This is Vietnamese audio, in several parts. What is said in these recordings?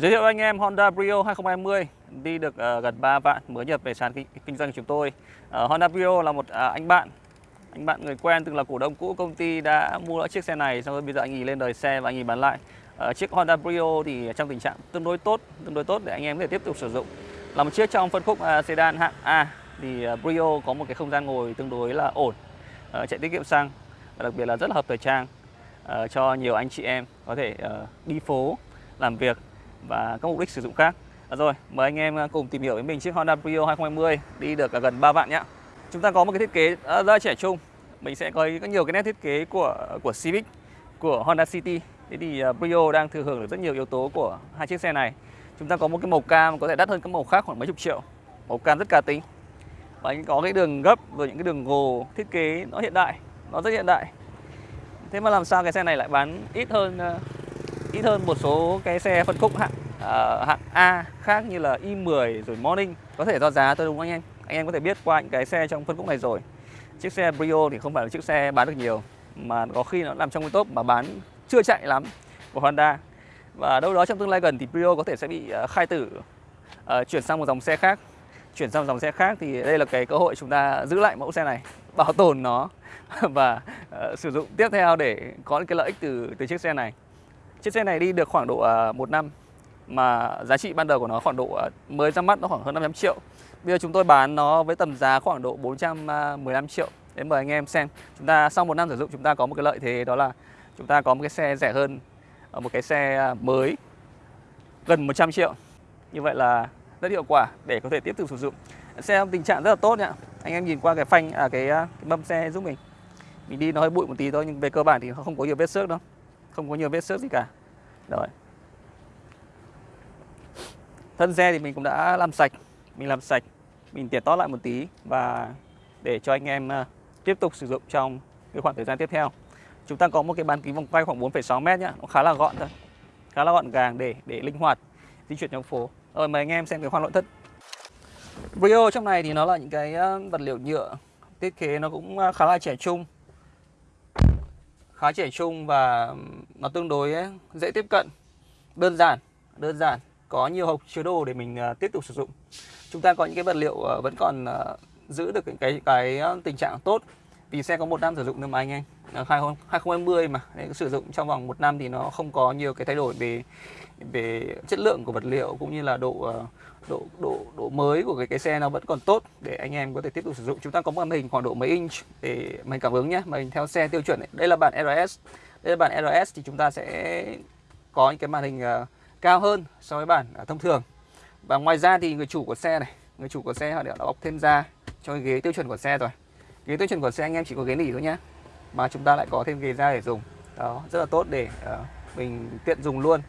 Giới thiệu anh em Honda Brio 2020 đi được uh, gần 3 vạn mới nhập về sàn kinh, kinh doanh của chúng tôi. Uh, Honda Brio là một uh, anh bạn, anh bạn người quen từng là cổ đông cũ công ty đã mua chiếc xe này xong rồi bây giờ anh ấy lên đời xe và anh ấy bán lại. Uh, chiếc Honda Brio thì trong tình trạng tương đối tốt, tương đối tốt để anh em có thể tiếp tục sử dụng. Là một chiếc trong phân khúc uh, sedan hạng A thì uh, Brio có một cái không gian ngồi tương đối là ổn, uh, chạy tiết kiệm xăng và đặc biệt là rất là hợp thời trang uh, cho nhiều anh chị em có thể uh, đi phố làm việc và các mục đích sử dụng khác. À rồi, mời anh em à, cùng tìm hiểu với mình chiếc Honda Brio 2020 đi được gần 3 vạn nhé. Chúng ta có một cái thiết kế à, rất trẻ trung. Mình sẽ có nhiều cái nét thiết kế của của Civic, của Honda City. Thế thì à, Brio đang thừa hưởng được rất nhiều yếu tố của hai chiếc xe này. Chúng ta có một cái màu cam có thể đắt hơn các màu khác khoảng mấy chục triệu. Màu cam rất cá tính. Và có cái đường gấp rồi những cái đường gồ thiết kế nó hiện đại, nó rất hiện đại. Thế mà làm sao cái xe này lại bán ít hơn ít hơn một số cái xe phân khúc hạng uh, hạng A khác như là i10 rồi Morning. Có thể do giá thôi đúng không anh em? Anh em có thể biết qua những cái xe trong phân khúc này rồi. Chiếc xe Brio thì không phải là chiếc xe bán được nhiều mà có khi nó nằm trong cái top mà bán chưa chạy lắm của Honda. Và đâu đó trong tương lai gần thì Brio có thể sẽ bị uh, khai tử uh, chuyển sang một dòng xe khác. Chuyển sang một dòng xe khác thì đây là cái cơ hội chúng ta giữ lại mẫu xe này bảo tồn nó và uh, sử dụng tiếp theo để có những cái lợi ích từ từ chiếc xe này. Chiếc xe này đi được khoảng độ à, một năm mà giá trị ban đầu của nó khoảng độ à, mới ra mắt nó khoảng hơn 500 triệu. Bây giờ chúng tôi bán nó với tầm giá khoảng độ 415 à, triệu. Để mời anh em xem. Chúng ta sau một năm sử dụng chúng ta có một cái lợi thế đó là chúng ta có một cái xe rẻ hơn một cái xe mới gần 100 triệu. Như vậy là rất hiệu quả để có thể tiếp tục sử dụng. Xe trong tình trạng rất là tốt nhá. Anh em nhìn qua cái phanh à cái, cái mâm xe giúp mình. Mình đi nó hơi bụi một tí thôi nhưng về cơ bản thì không có nhiều vết xước đâu không có nhiều vết xước gì cả. Rồi. Thân xe thì mình cũng đã làm sạch mình làm sạch mình tiệt tót lại một tí và để cho anh em ờ, tiếp tục sử dụng trong cái khoảng thời gian tiếp theo. Chúng ta có một cái bán kính vòng quay khoảng 4,6 mét nhá nó khá là gọn thôi khá là gọn gàng để để linh hoạt di chuyển trong phố. Rồi mời anh em xem cái khoang nội thất. Brio trong này thì nó là những cái ờ, vật liệu nhựa thiết kế nó cũng ờ, khá là trẻ trung khá trẻ trung và nó tương đối dễ tiếp cận, đơn giản, đơn giản, có nhiều hộp chứa đồ để mình ờ, tiếp tục sử dụng. Chúng ta có những cái vật liệu ờ, vẫn còn ờ, giữ được cái cái tình trạng tốt. Vì xe có một năm sử dụng nữa mà anh em Ờ, 2020 mà. Để sử dụng trong vòng một năm thì nó không có nhiều cái thay đổi về về chất lượng của vật liệu cũng như là độ ờ, độ độ độ mới của cái cái xe nó vẫn còn tốt để anh em có thể tiếp tục sử dụng. Chúng ta có một màn hình khoảng độ mấy inch để mình cảm ứng nhé mình theo xe tiêu chuẩn ấy. đây là bản RS đây là bản RS thì chúng ta sẽ có những cái màn hình uh, cao hơn so với bản uh, thông thường. Và ngoài ra thì người chủ của xe này người chủ của xe họ đã bọc thêm da cho cái ghế tiêu chuẩn của xe rồi. Ghế tiêu chuẩn của xe anh em chỉ có ghế nỉ thôi nhé mà chúng ta lại có thêm ghế da để dùng. Đó rất là tốt để uh, mình tiện dùng luôn.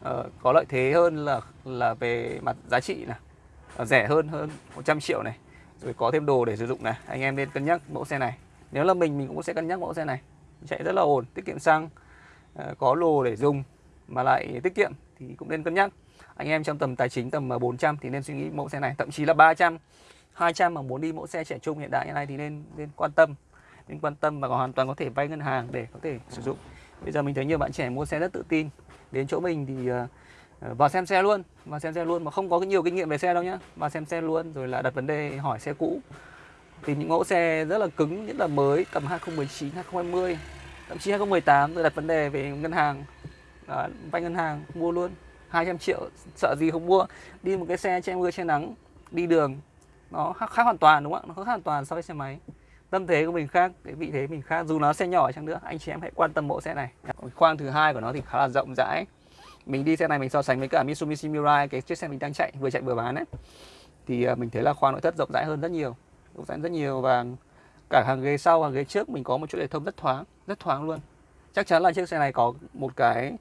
Uh, có lợi thế hơn là là về mặt giá trị này. Uh, rẻ hơn hơn 100 triệu này. Rồi có thêm đồ để sử dụng này. Anh em nên cân nhắc mẫu xe này. Nếu là mình mình cũng sẽ cân nhắc mẫu xe này. Chạy rất là ổn tiết kiệm xăng. Uh, có đồ để dùng mà lại tiết kiệm thì cũng nên cân nhắc. Anh em trong tầm tài chính tầm 400 thì nên suy nghĩ mẫu xe này. Thậm chí là 300 200 mà muốn đi mẫu xe trẻ trung hiện đại như này thì nên nên quan tâm nên quan tâm và hoàn toàn có thể vay ngân hàng để có thể sử dụng. Bây giờ mình thấy nhiều bạn trẻ mua xe rất tự tin. Đến chỗ mình thì uh, vào xem xe luôn vào xem xe luôn mà không có nhiều kinh nghiệm về xe đâu nhá. Vào xem xe luôn rồi là đặt vấn đề hỏi xe cũ. Tìm những mẫu xe rất là cứng nhất là mới tầm 2019 2020 thậm chí 2018 rồi đặt vấn đề về ngân hàng. À, vay ngân hàng mua luôn. 200 triệu sợ gì không mua. Đi một cái xe che mưa che nắng đi đường nó khác, khác hoàn toàn đúng không ạ? Nó khác hoàn toàn so với xe máy tâm thế của mình khác cái vị thế mình khác dù nó xe nhỏ chăng nữa anh chị em hãy quan tâm mẫu xe này. Khoang thứ hai của nó thì khá là rộng rãi. Mình đi xe này mình so sánh với cả Mitsubishi Mirai cái chiếc xe mình đang chạy vừa chạy vừa bán ấy. Thì à, mình thấy là khoang nội thất rộng rãi hơn rất nhiều rộng rãi rất nhiều và cả hàng ghế sau hàng ghế trước mình có một chỗ để thông rất thoáng rất thoáng luôn. Chắc chắn là chiếc xe này có một cái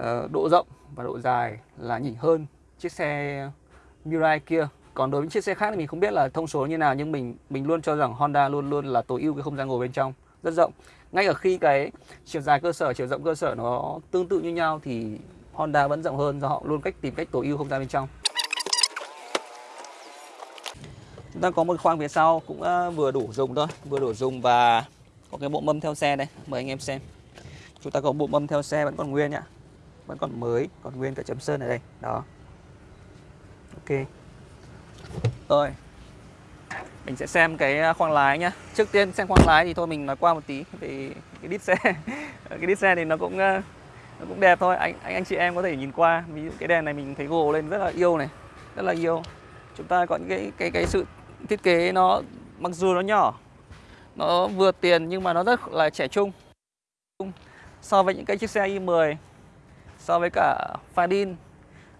uh, độ rộng và độ dài là nhỉnh hơn chiếc xe Mirai kia còn đối với chiếc xe khác thì mình không biết là thông số như nào, nhưng mình mình luôn cho rằng Honda luôn luôn là tối ưu cái không gian ngồi bên trong, rất rộng. Ngay ở khi cái chiều dài cơ sở, chiều rộng cơ sở nó tương tự như nhau thì Honda vẫn rộng hơn do họ luôn cách tìm cách tối ưu không gian bên trong. Chúng ta có một khoang phía sau cũng ờ, vừa đủ dùng thôi, vừa đủ dùng và có cái bộ mâm theo xe đây, mời anh em xem. Chúng ta có bộ mâm theo xe vẫn còn nguyên nhá, vẫn còn mới, còn nguyên cả chấm sơn ở đây, đó. Ok rồi. Mình sẽ xem cái à, khoang lái nhá. Trước tiên xem khoang lái thì thôi mình nói qua một tí về cái đít xe, cái đít xe thì nó cũng à, nó cũng đẹp thôi. Anh anh anh chị em có thể nhìn qua. Ví dụ cái đèn này mình thấy gồ lên rất là yêu này, rất là yêu. Chúng ta có những cái cái cái sự thiết kế nó, mặc dù nó nhỏ, nó vừa tiền nhưng mà nó rất là trẻ trung. So với những cái chiếc xe i10 so với cả Fadin,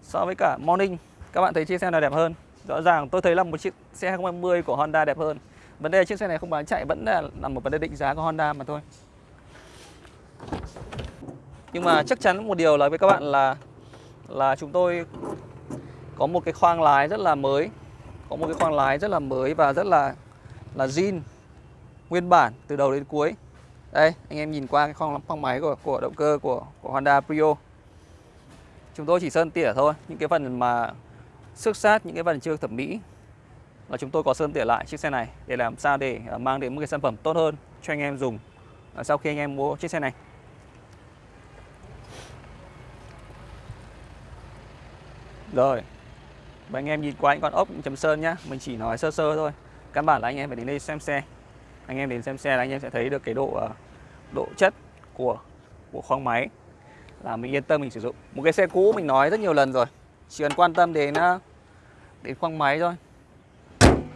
so với cả Morning, các bạn thấy chiếc xe nào đẹp hơn? Rõ ràng tôi thấy là một chiếc xe 2020 của Honda đẹp hơn. Vấn đề chiếc xe này không bán chạy vẫn là, là một vấn đề định giá của Honda mà thôi. Nhưng mà chắc chắn một điều là với các bạn là là chúng tôi có một cái khoang lái rất là mới có một cái khoang lái rất là mới và rất là là zin nguyên bản từ đầu đến cuối. Đây anh em nhìn qua cái khoang khoang máy của của động cơ của của Honda Prio. Chúng tôi chỉ sơn tỉa thôi những cái phần mà xước sát những cái phần chưa thẩm mỹ. Là chúng tôi có sơn tỉa lại chiếc xe này để làm sao để à, mang đến một cái sản phẩm tốt hơn cho anh em dùng à, sau khi anh em mua chiếc xe này. Rồi Và anh em nhìn qua những con ốc chấm sơn nhá Mình chỉ nói sơ sơ thôi. Căn bản là anh em phải đến đây xem xe. Anh em đến xem xe là anh em sẽ thấy được cái độ à, độ chất của của khoang máy Là mình yên tâm mình sử dụng. Một cái xe cũ mình nói rất nhiều lần rồi Chỉ cần quan tâm đến ờ, đến khoang máy thôi.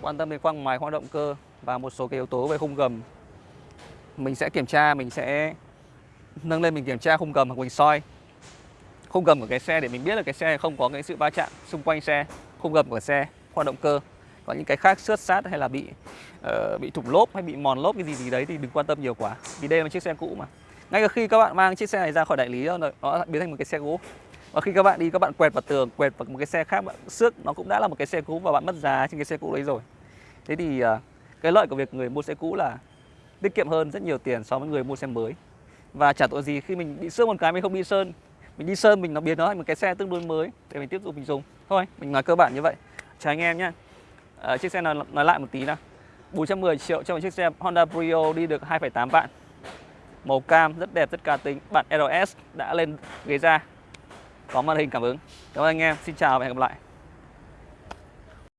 Quan tâm đến khoang máy, khoang động cơ Và một số cái yếu tố về khung gầm. Mình sẽ kiểm tra, mình sẽ nâng lên mình kiểm tra khung gầm hoặc mình soi. Khung gầm của cái xe để mình biết là cái xe không có cái sự va chạm xung quanh xe khung gầm của xe khoang động cơ. Có những cái khác xước sát hay là bị uh, bị thủng lốp hay bị mòn lốp cái gì gì đấy thì đừng quan tâm nhiều quá. Vì đây là một chiếc xe cũ mà. Ngay cả khi các bạn mang chiếc xe này ra khỏi đại lý đó, nó biến thành một cái xe cũ và khi các bạn đi các bạn quẹt vào tường quẹt vào một cái xe khác bạn xước nó cũng đã là một cái xe cũ và bạn mất giá trên cái xe cũ đấy rồi. Thế thì à, cái lợi của việc người mua xe cũ là tiết kiệm hơn rất nhiều tiền so với người mua xe mới. Và chả tội gì khi mình bị xước một cái mình không đi sơn. Mình đi sơn mình nó biến nó thành một cái xe tương đối mới để mình tiếp tục mình dùng. Thôi mình nói cơ bản như vậy. Chào anh em nhé à, ờ, chiếc xe này nói lại một tí nào. 410 triệu cho một chiếc xe Honda Brio đi được 2,8 vạn. Màu cam rất đẹp rất cá tính. Bản RS đã lên ghế da có màn hình cảm ứng. Cảm ơn anh em. Xin chào và hẹn gặp lại.